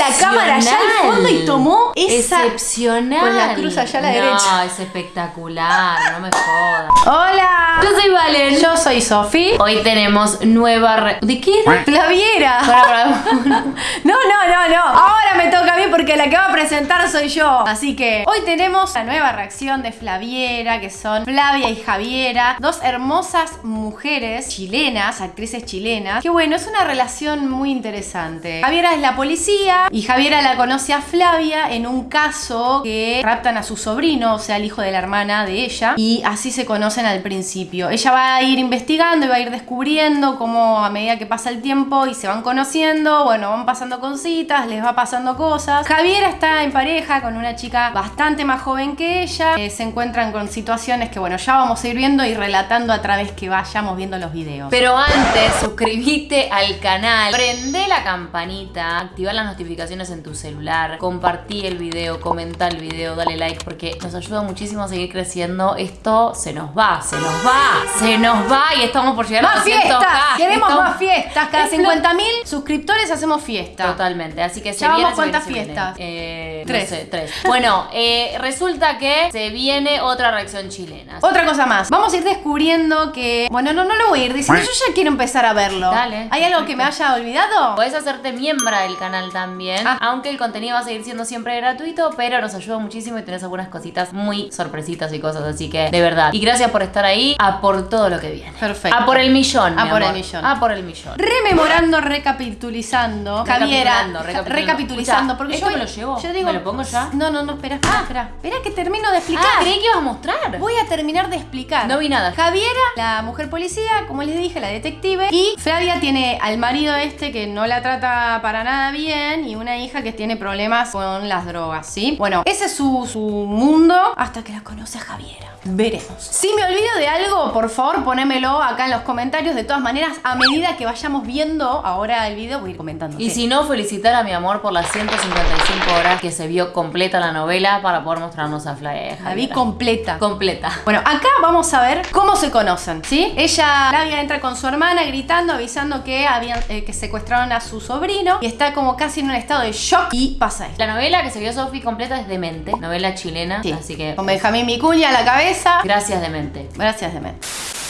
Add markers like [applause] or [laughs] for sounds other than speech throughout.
la cámara allá al fondo y tomó esa Excepcional. con la cruz allá a la no, derecha. es espectacular, no me jodas. Hola. Yo soy Valen. Yo soy Sofi. Hoy tenemos nueva re- ¿De qué era? Flaviera. [laughs] No, no, no, no. Ahora me toca a mí porque la que va a presentar soy yo. Así que hoy tenemos la nueva reacción de Flaviera, que son Flavia y Javiera, dos hermosas mujeres chilenas, actrices chilenas. Que bueno, es una relación muy interesante. Javiera es la policía y Javiera la conoce a Flavia en un caso que raptan a su sobrino, o sea, el hijo de la hermana de ella, y así se conocen al principio. Ella va a ir investigando y va a ir descubriendo cómo a medida que pasa el tiempo y se van conociendo, bueno, van pasando cositas, les va pasando cosas. Javiera está en pareja con una chica bastante más joven que ella, eh, se encuentran con situaciones que, bueno, ya vamos a ir viendo y relatando a través que vayamos viendo los videos. Pero antes, suscríbete al canal, prende la campanita, activa las notificaciones en tu celular, compartí el video, comenta el video, dale like porque nos ayuda muchísimo a seguir creciendo. Esto se nos va, se nos va, se nos va y estamos por llegar a ¡Más 200K. fiestas! Queremos Estamos- más fiestas. Cada Es lo- 50.000 suscriptores hacemos fiesta. Totalmente, así que se ¿Ya viene, vamos se viene, cuántas se viene. fiestas? Eh, Tres. No sé, tres. Bueno, eh, resulta que se viene otra reacción chilena. Otra cosa más, vamos a ir descubriendo que. Bueno, no, no lo voy a ir diciendo. Yo ya quiero empezar a verlo. Dale, ¿Hay algo que me haya olvidado? Puedes hacerte miembro del canal también, Ah. aunque el contenido va a seguir siendo siempre gratuito, pero nos ayuda muchísimo y tenés algunas cositas muy sorpresitas y cosas, así que de verdad. Y gracias por estar ahí, a por todo lo que viene. Perfecto. A por el millón. A mi por el millón. A por el millón. Rememorando, recapitulizando. Javiera. Recapitulando. Recapitulizando. Porque ¿esto yo, me lo llevo? Yo digo, ¿Me lo pongo ya? No, no, no, espera, espera, espera. Espera que termino de explicar. Ah, creí que ibas a mostrar. Voy a terminar de explicar. No vi nada. Javiera, la mujer policía, como les dije, la detective. Y Flavia tiene al marido este que no la trata para nada bien. Y una hija que tiene problemas con las drogas, ¿sí? Bueno, ese es su, su mundo hasta que la conoce a Javiera. Veremos. Si me olvido de algo, por favor, ponémelo acá en los comentarios. De todas maneras, a medida que vayamos viendo ahora el video, voy a ir comentando. Y si no, felicitar a mi amor por las 155 horas que se vio completa la novela para poder mostrarnos a Flavia. La vi completa. completa. Bueno, acá vamos a ver cómo se conocen, ¿sí? Ella, Flavia, entra con su hermana gritando, avisando que habían eh, que secuestraron a su sobrino y está como casi en un estado de shock y pasa esto. La novela que se vio Sofi completa es Demente, novela chilena, Sí, así que con Benjamín Micuña a la cabeza. gracias Demente. Gracias, Demet.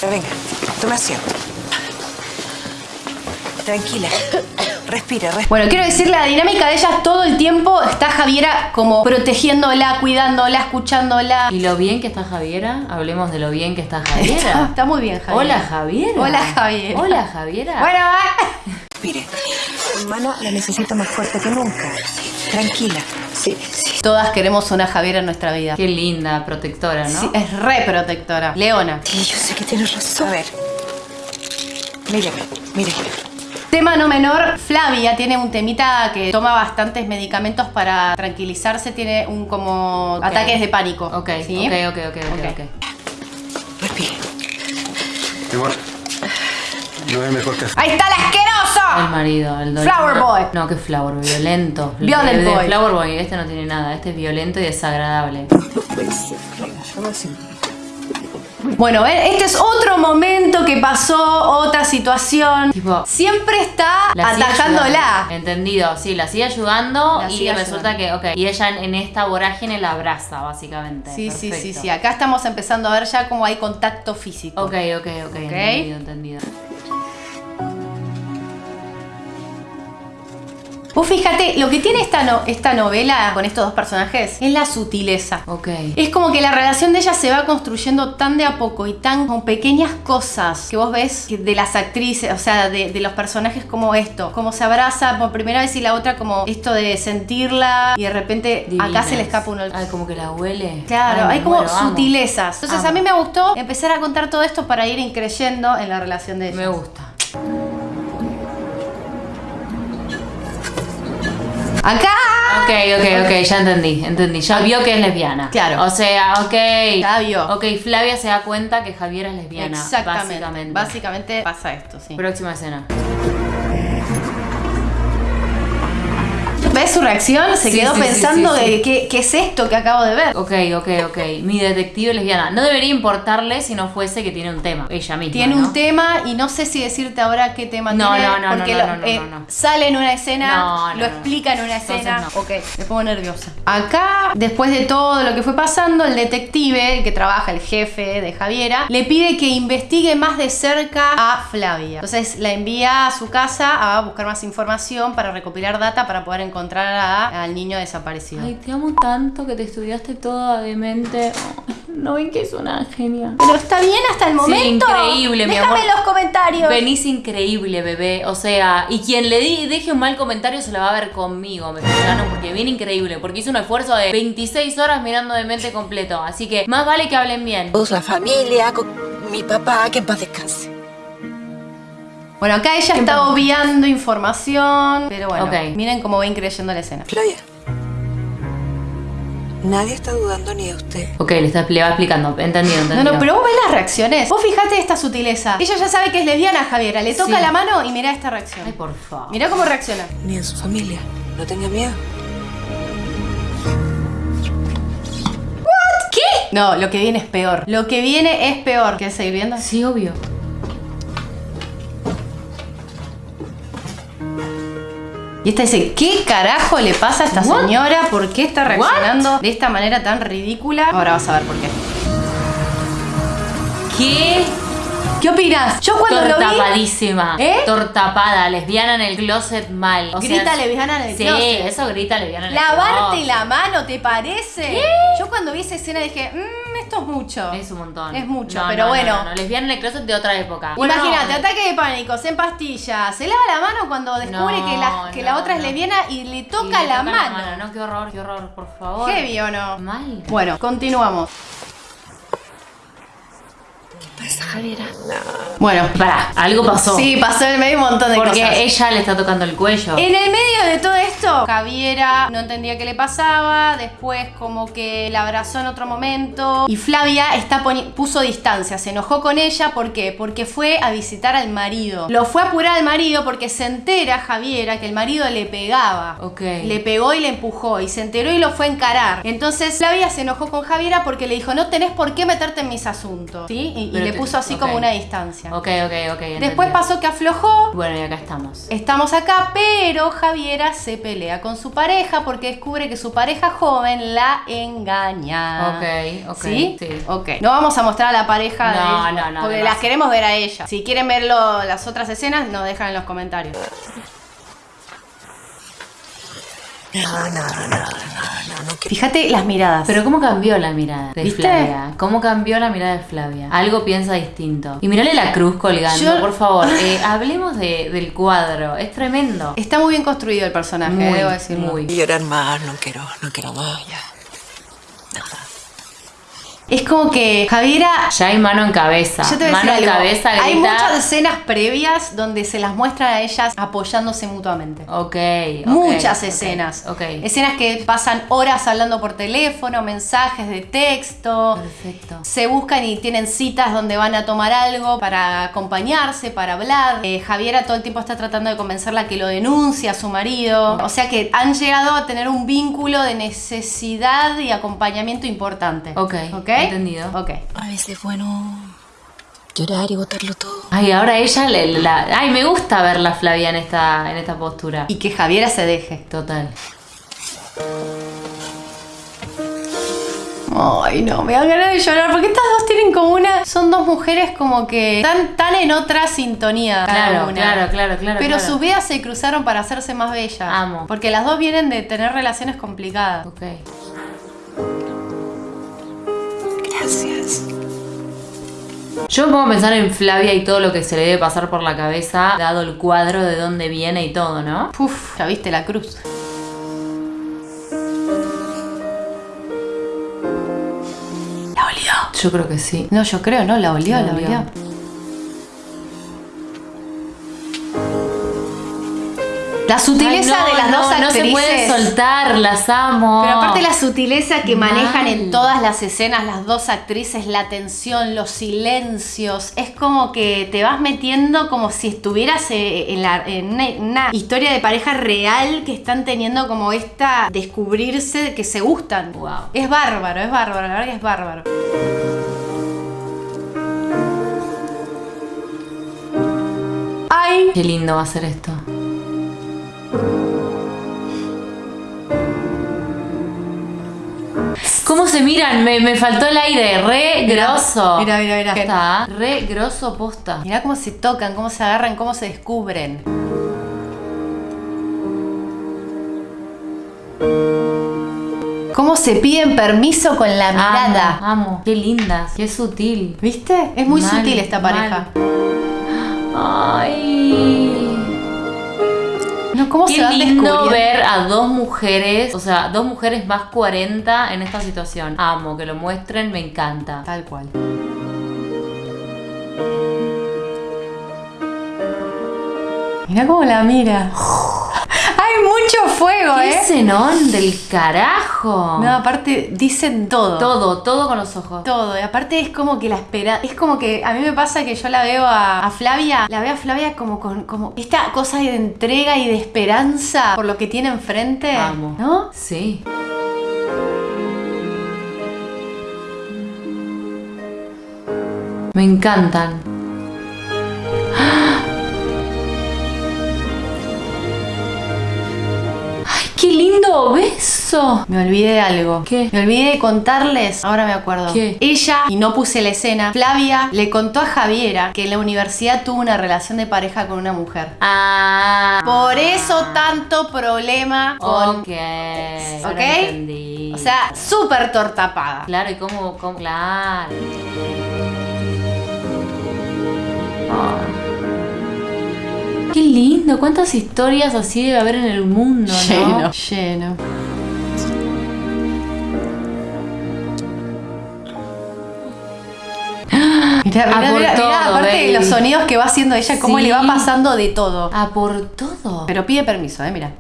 Venga, toma asiento. Tranquila. Respira, respira. Bueno, quiero decir, la dinámica de ellas todo el tiempo está Javiera como protegiéndola, cuidándola, escuchándola. Y lo bien que está Javiera, hablemos de lo bien que está Javiera. está muy bien, Javiera. Hola Javiera. Hola, Javiera. Hola Javiera. Bueno, va. Respire. Tu hermana la necesito más fuerte que nunca. Tranquila. Sí, sí. Todas queremos una Javiera en nuestra vida. Qué linda, protectora, ¿no? Sí, es re protectora. Leona. Sí, yo sé que tienes razón. A ver. Míreme, míreme. Tema no menor, Flavia tiene un temita que toma bastantes medicamentos para tranquilizarse, tiene un como ataques de pánico. Ok, ¿sí? ok, ok, ok, ok, Ok. ok. Respire. Igual. No es mejor que ¡Ahí está el El asqueroso! marido, el don- Flower boy. No, que Flower Boy, violento. [laughs] Violent El de boy. Flower Boy, este no tiene nada, este es violento y desagradable. Bueno, eh, este es otro momento que pasó, otra situación. Tipo, Siempre está La ayudando. Entendido, sí, la sigue ayudando La y resulta que, ok, y ella en, en esta vorágine la abraza, básicamente. Sí, sí, sí, sí. Acá estamos empezando a ver ya cómo hay contacto físico. Ok, ok, ok, entendido, entendido. Vos fíjate, lo que tiene esta, no- esta novela con estos dos personajes es la sutileza. Ok. Es como que la relación de ellas se va construyendo tan de a poco y tan con pequeñas cosas que vos ves de las actrices, o sea, de, de los personajes como esto, como se abraza por primera vez y la otra como esto de sentirla y de repente acá se le escapa uno. Ay, como que la huele. Claro, Ay, hay como muero, sutilezas. Entonces Amo. a mí me gustó empezar a contar todo esto para ir increyendo en la relación de ellas. Me gusta. Acá. Ok, ok, ok, ya entendí, entendí. Ya vio que es lesbiana. Claro. O sea, ok. Ya vio. Ok, Flavia se da cuenta que Javiera es lesbiana. Exactamente. Básicamente. Básicamente pasa esto, sí. Próxima escena. ¿Ves? su reacción? Se Sí, quedó sí, pensando de ¿qué, qué es esto que acabo de ver. Ok, ok, ok. Mi detective lesbiana. No debería importarle si no fuese que tiene un tema. Ella misma. Tiene ¿no? un tema y no sé si decirte ahora qué tema No, tiene. no, no, porque no, lo- no, no, eh, no, no. sale en una escena, lo explica en una escena. no. Ok, me pongo nerviosa. Acá, después de todo lo que fue pasando, el detective, el que trabaja, el jefe de Javiera, le pide que investigue más de cerca a Flavia. Entonces la envía a su casa a buscar más información para recopilar data para poder encontrar a- al niño desaparecido. Ay, te amo tanto que te estudiaste toda de mente. [laughs] No ven que es una genia. Pero está bien hasta el momento. increíble, mi Déjame amor. en los comentarios. Venís increíble, bebé. O sea, y quien le di- deje un mal comentario se la va a ver conmigo, me explicaron, porque viene increíble, porque hizo un esfuerzo de 26 horas mirando de mente completo. Así que más vale que hablen bien. Todos la familia, con mi papá, que en paz descanse. Bueno, acá ella está obviando información, pero bueno, miren cómo ven creyendo la escena. Flavia. Nadie está dudando ni de usted. Ok, le, está, le va explicando. Entendido, No, entendido. no, pero vos ves las reacciones. Vos fijate esta sutileza. Ella ya sabe que es lesbiana, Javiera. Le toca Sí. la mano y mira esta reacción. Ay, por favor. Mira cómo reacciona. Ni en su familia. No tenga miedo. ¿Qué? No, lo que viene es peor. Lo que viene es peor. ¿Quieres seguir viendo? Sí, obvio. Y esta dice, ¿qué carajo le pasa a esta What? señora? ¿Por qué está reaccionando de esta manera tan ridícula? Ahora vas a ver por qué. ¿Qué? ¿Qué opinas? Yo cuando lo vi... Tortapadísima. ¿Eh? Tortapada, lesbiana en el closet mal. O sea, Grita lesbiana en el sí, closet. eso grita lesbiana en el Lavarte closet. la mano, ¿te parece? Yo cuando vi esa escena dije, mmm, esto es mucho. Es un montón. Es mucho, No, pero no, bueno. No, lesbiana en el closet de otra época. Imagínate, No. ataque de pánico, en pastillas. Se lava la mano cuando descubre que, la, que la otra es lesbiana y le Y toca, le la, toca mano. No, qué horror, qué horror, por favor. Heavy o no. Mal. Bueno, continuamos. Javiera. Bueno, Pará, algo pasó. Sí, pasó en el medio un montón de Porque cosas. ella le está tocando el cuello. En el medio de todo esto, Javiera no entendía qué le pasaba, después como que la abrazó en otro momento y Flavia está puso distancia, se enojó con ella, ¿por qué? Porque fue a visitar al marido. Lo fue a apurar al marido porque se entera Javiera que el marido le pegaba. Ok. Le pegó y le empujó y se enteró y lo fue a encarar. Entonces Flavia se enojó con Javiera porque le dijo, no tenés por qué meterte en mis asuntos. ¿Sí? Y, y le puso así como una distancia. Ok, ok, ok. Después pasó que aflojó, Bueno, y acá estamos. Estamos acá, pero Javiera se pelea con su pareja porque descubre que su pareja joven la engaña. Ok, ok, ¿Sí? sí. Ok. No vamos a mostrar a la pareja No, de no, no, porque las queremos ver a ella. Si quieren ver las otras escenas, nos dejan en los comentarios. No, no, no, no, no, no, no quiero. Fíjate las miradas. Pero ¿cómo cambió la mirada de ¿Viste? Flavia? ¿Cómo cambió la mirada de Flavia? Algo piensa distinto. Y mirale la cruz colgando, Yo- por favor. [laughs] Eh, hablemos de- del cuadro. Es tremendo. Está muy bien construido el personaje, Muy, debo decirlo. muy. llorar más, no quiero, no quiero más, ya. Es como que Javiera Ya hay mano en cabeza. Yo te voy a mano decir en algo. cabeza grita. Hay muchas escenas previas donde se las muestran a ellas apoyándose mutuamente. Ok. ok, Muchas escenas. Ok. Escenas que pasan horas hablando por teléfono, mensajes de texto. Perfecto. Se buscan y tienen citas donde van a tomar algo para acompañarse, para hablar. Eh, Javiera todo el tiempo está tratando de convencerla que lo denuncie a su marido. O sea que han llegado a tener un vínculo de necesidad y acompañamiento importante. Ok, ¿Ok? Entendido. Ok. A veces es bueno llorar y botarlo todo. Ay, ahora ella le, la- Ay, me gusta verla Flavia en esta, en esta postura. Y que Javiera se deje. Total. Ay, no, me da ganas de llorar porque estas dos tienen como una. Son dos mujeres como que están tan en otra sintonía. cada Claro, una. claro, claro, claro. Pero claro. sus vidas se cruzaron para hacerse más bellas. Amo. Porque las dos vienen de tener relaciones complicadas. Ok. Gracias. Yo me pongo a pensar en Flavia y todo lo que se le debe pasar por la cabeza, dado el cuadro de dónde viene y todo, ¿no? Uf, ya viste la cruz. La olió. Yo creo que sí. No, yo creo, no, la olió, La la, olió. olió. La sutileza Ay, no, de las no, dos No actrices. se puede soltar, las amo. Pero aparte la sutileza que manejan en todas las escenas las dos actrices, la tensión, los silencios, es como que te vas metiendo como si estuvieras eh, en, la- en una, historia de pareja real que están teniendo como esta descubrirse que se gustan. Wow. Es bárbaro, es bárbaro, la verdad que es bárbaro. Ay, Qué lindo va a ser esto. ¿Cómo se miran? Me, me faltó el aire. Re grosso. mira, mira, mira. Está re grosso posta. Mirá cómo se tocan, cómo se agarran, cómo se descubren. Cómo se piden permiso con la mirada. Amo, amo. Qué lindas. Qué sutil. ¿Viste? Es muy Mal, sutil esta mal. pareja. Ay. Cómo se Qué van lindo ver a dos mujeres, o sea, dos mujeres más 40 en esta situación. Amo que lo muestren, me encanta. Tal cual. Mirá cómo la mira. Fuego, ¿Qué ¿eh? del carajo? No, aparte dicen todo. Todo, todo con los ojos. Todo, y aparte es como que la espera, es como que a mí me pasa que yo la veo a, a Flavia, la veo a Flavia como con como esta cosa de entrega y de esperanza por lo que tiene enfrente, Amo. ¿no? Sí. Me encantan. Lindo beso! Me olvidé de algo. ¿Qué? Me olvidé de contarles, ahora me acuerdo. ¿Qué? Ella, y no puse la escena, Flavia le contó a Javiera que en la universidad tuvo una relación de pareja con una mujer. Ah. Por eso tanto problema con... Ok. ¿Ok? entendí. O sea, súper tortapada. Claro, y cómo, cómo- claro. Ah. Qué lindo, cuántas historias así debe haber en el mundo, ¿no? Lleno, lleno. [gasps] Mirá, mirá, mirá, todo, aparte de los sonidos que va haciendo ella, cómo Sí. le va pasando de todo. A por todo. Pero pide permiso, eh, mira.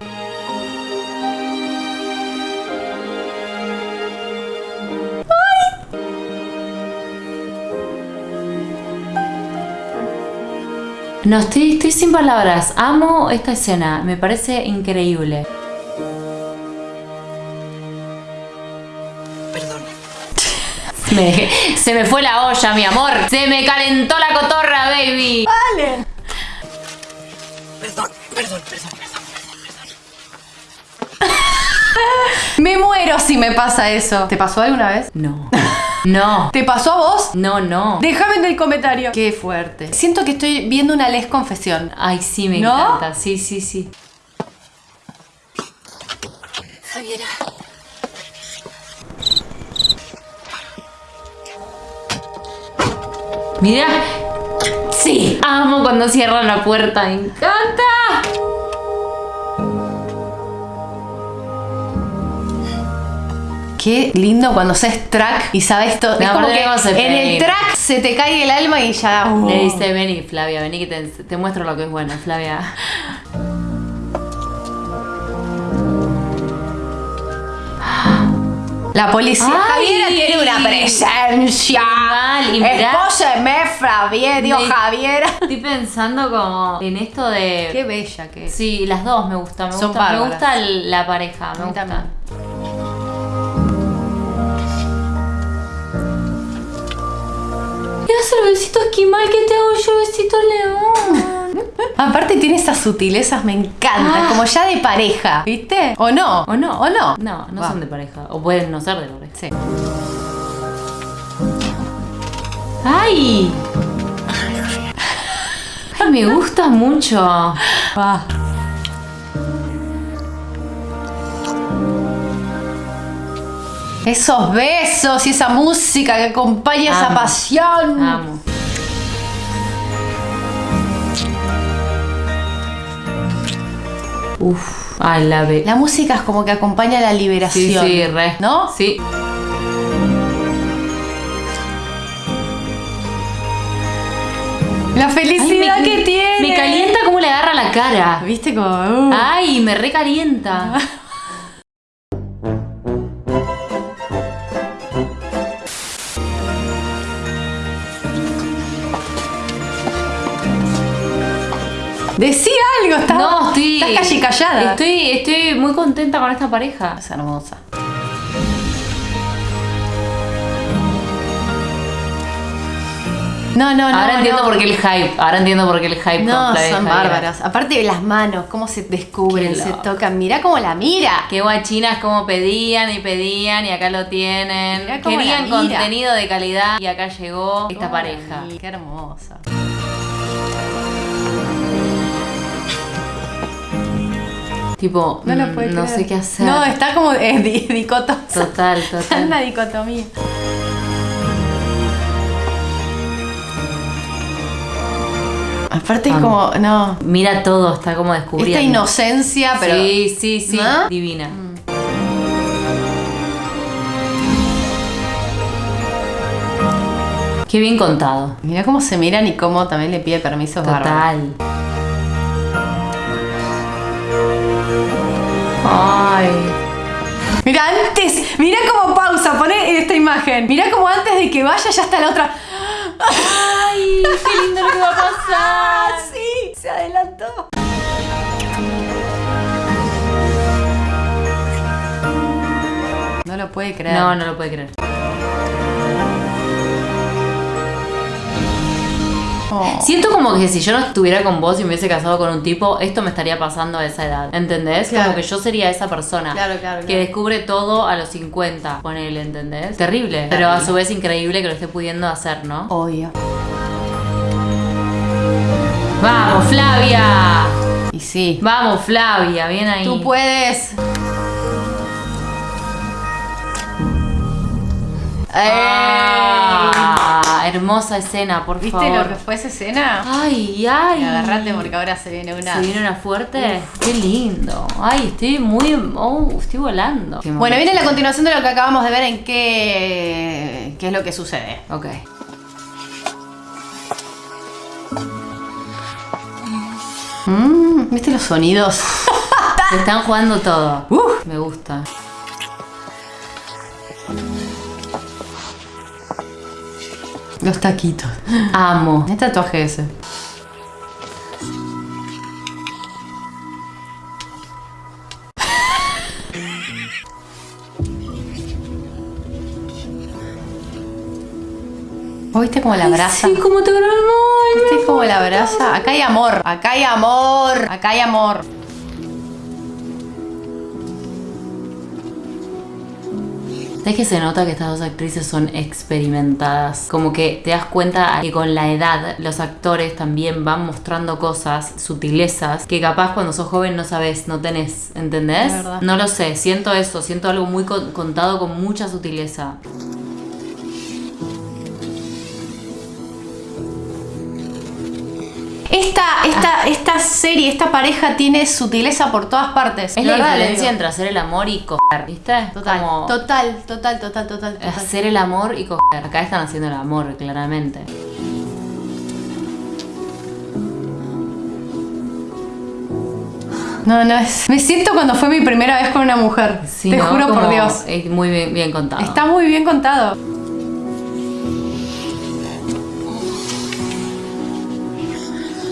No, estoy, estoy sin palabras. Amo esta escena. Me parece increíble. Perdón. [laughs] Me- se me fue la olla, mi amor. Se me calentó la cotorra, baby. Vale. Perdón, perdón, perdón, perdón. [laughs] Me muero si me pasa eso. ¿Te pasó alguna vez? No. [laughs] No. ¿Te pasó a vos? No, no. Déjame en el comentario. Qué fuerte. Siento que estoy viendo una les confesión. Ay, sí, me ¿No? encanta. Sí, sí, sí. Javiera. Mira. Sí. Amo cuando cierran la puerta. Me encanta. Qué lindo cuando seas track y sabes todo. Me es como que en el track se te cae el alma y ya. uh. Le dice, vení, Flavia, vení que te, te muestro lo que es bueno, Flavia. La policía. Ay. Javiera tiene una presencia. Mal, y Flavia, Dios Javiera. Estoy pensando como en esto de... Qué bella que es. Sí, las dos me gustan, me Son gusta, me gusta la pareja, me gusta. también. Hace el besito esquimal que te hago yo, besito león? [laughs] Aparte tiene esas sutilezas, me encantan. Ah. Como ya de pareja, ¿viste? ¿O no? ¿O no? ¿O no? No, no son de pareja. O pueden no ser de pareja. Sí. ¡Ay! Ay, me gusta mucho. Va. Esos besos y esa música que acompaña esa pasión. Amo. Uf, ay, la ve. La música es como que acompaña la liberación. sí, re. ¿No? Sí. La felicidad Ay, me- que tiene. Me calienta cómo le agarra la la cara. ¿Viste como.? uh. Ay, me recalienta. [laughs] Decí algo, estás. No, estoy. Estás casi callada. Estoy, estoy muy contenta con esta pareja. Es hermosa. No, no, no. Ahora entiendo no. por qué el hype. Ahora entiendo por qué el hype No, con son bárbaros. Aparte de las manos, cómo se descubren, se tocan. Mirá cómo la mira. Qué guachinas como pedían y pedían y acá lo tienen. Mirá cómo Querían la mira. contenido de calidad y acá llegó esta Cómo pareja. Qué hermosa. Tipo, No lo mm, puede no sé qué hacer. No, está como eh, di- [laughs] dicotosa. Total, Está en total. una dicotomía. Aparte es como, no, Mira todo, está como descubriendo. esta inocencia, pero Sí, sí, sí. ¿No? Divina. Qué bien contado. mira cómo se miran y cómo también le pide permiso Total. Ay. Mira antes, mira cómo pausa, pone esta imagen. Mira como antes de que vaya ya está la otra. Ay, qué lindo lo que va a pasar. [laughs] Sí, se adelantó. No lo puede creer. No, no lo puede creer. Oh. Siento como que si yo no estuviera con vos y me hubiese casado con un tipo, esto me estaría pasando a esa edad. ¿Entendés? Claro. Como que yo sería esa persona. Claro, claro, Que descubre todo a los 50. Ponele, ¿entendés? Terrible. Pero a su vez increíble que lo esté pudiendo hacer, ¿no? Obvio. ¡Vamos, Flavia! Y sí. Vamos, Flavia, bien ahí. Tú puedes. Ah, hermosa escena, por ¿Viste favor. lo que fue esa escena? Ay, ay. Agarrate porque ahora se viene una. ¿Se viene una fuerte? Qué lindo. Ay, estoy muy. Oh, estoy volando. Bueno, viene la continuación de lo que acabamos de ver en qué, qué es lo que sucede. Ok. Mm, ¿Viste los sonidos? [laughs] Se están jugando todo. Uf. Me gusta. Los taquitos. [laughs] Amo. ¿Qué tatuaje ese? ¿Vos viste cómo la abraza? Sí, como te grabó. ¿Viste cómo la abraza? Acá hay amor, acá hay amor, acá hay amor. ¿Sabes que se nota que estas dos actrices son experimentadas? Como que te das cuenta que con la edad los actores también van mostrando cosas, sutilezas, que capaz cuando sos joven no sabes, no tenés, ¿entendés? No lo sé, siento eso, siento algo muy con- contado con mucha sutileza. Esta, esta, esta serie, esta pareja tiene sutileza por todas partes. Es la diferencia entre hacer el amor y coger, ¿viste? Total, Como total, total, total, total, total. hacer el amor y coger. Acá están haciendo el amor, claramente. No, no, es... Me siento cuando fue mi primera vez con una mujer. Sí, Te ¿no? juro por Dios. Es muy bien, bien contado. Está muy bien contado.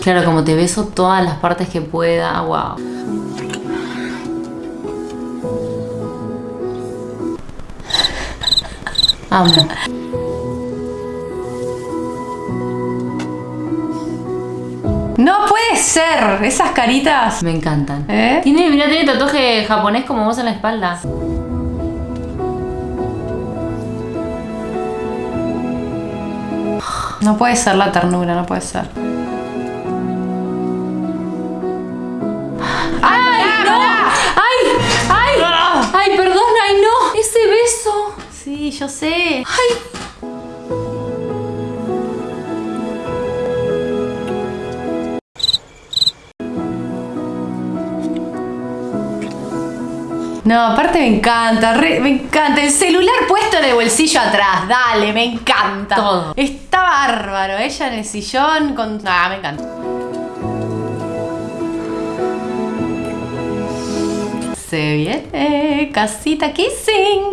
Claro, como te beso todas las partes que pueda, wow. Amo. No puede ser. Esas caritas. Me encantan. ¿Eh? Tiene, mira, tiene tatuaje japonés como vos en la espalda. No puede ser la ternura, no puede ser. Sí, yo sé. No, aparte me encanta, re- me encanta. El celular puesto en el bolsillo atrás, dale, me encanta. Todo. Está bárbaro, ella en el sillón con... Ah, me encanta. Se viene casita kissing.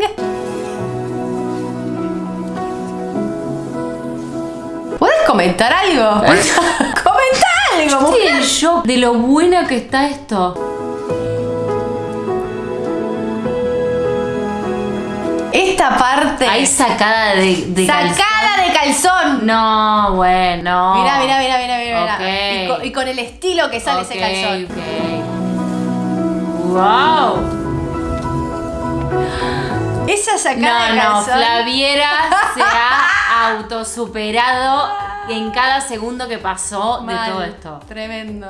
Comentar algo? [laughs] Comenta algo, mujer. Estoy en shock de lo buena que está esto. Esta parte. Ahí sacada de, de calzón. sacada de calzón. No, bueno. Mira, mira, mira, mira, mira. Ok. Y, con, y con el estilo que sale ese calzón. ok. Wow. Esa sacada No, de no, calzón. Flaviera se ha [laughs] autosuperado en cada segundo que pasó Mal. de todo esto. Tremendo.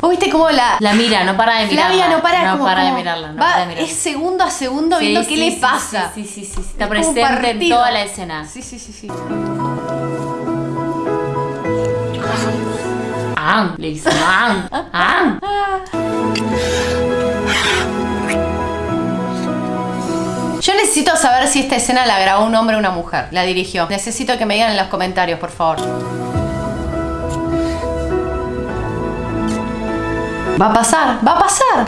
¿Vos viste cómo la. La mira, no para de mirarla. Flavia no para, no como- para de mirarla, no va- para de mirarla. Es segundo a segundo Sí, viendo sí, qué le sí, pasa. Sí, sí, sí, sí, Está Es presente en toda la escena. Sí, sí, sí, sí. Ah, le dice, ah, ah. Necesito saber si esta escena la grabó un hombre o una mujer. La dirigió. Necesito que me digan en los comentarios, por favor. Va a pasar, va a pasar.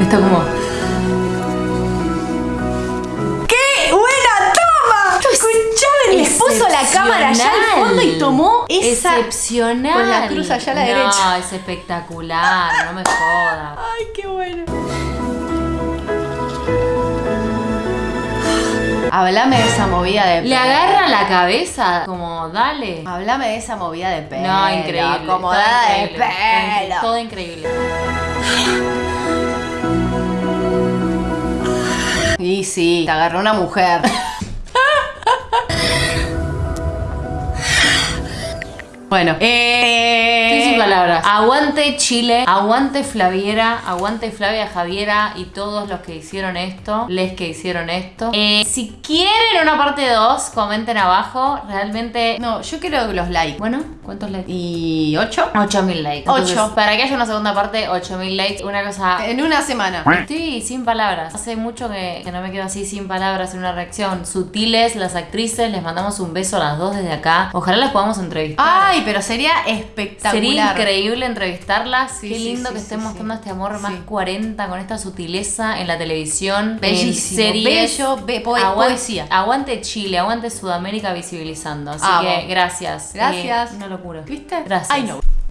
Está como. ¡Qué buena toma! Escuchame, les puso la cámara allá al fondo y tomó esa. Excepcional. con la cruz allá a la no, derecha. es espectacular, no me jodas. Ay, qué bueno. Háblame de esa movida de Le agarra la cabeza, como, dale. Háblame de esa movida de pelo. No, increíble. Acomodada todo de pelo. Todo increíble. Y sí, te agarró una mujer. Bueno, eh. Estoy sin palabras. Aguante Chile, aguante Flaviera, aguante Flavia Javiera y todos los que hicieron esto, les que hicieron esto. Eh, si quieren una parte 2, comenten abajo. Realmente. No, yo quiero los likes. Bueno, ¿cuántos likes? ¿Y ocho? 8000 likes. Ocho. Entonces, para que haya una segunda parte, 8000 likes. Una cosa. En una semana. Estoy sin palabras. Hace mucho que, que no me quedo así sin palabras en una reacción. Sutiles, las actrices, les mandamos un beso a las dos desde acá. Ojalá las podamos entrevistar. Ay, pero sería espectacular. Sería increíble entrevistarlas. Sí, Qué lindo sí, que sí. mostrando este amor más Sí. 40 con esta sutileza en la televisión. Bellísimo, En series. bello, be- poe- Aguan- poesía. Aguante Chile, aguante Sudamérica visibilizando. Así que gracias. Gracias. Eh, una locura. ¿Viste? Gracias. Ay, no.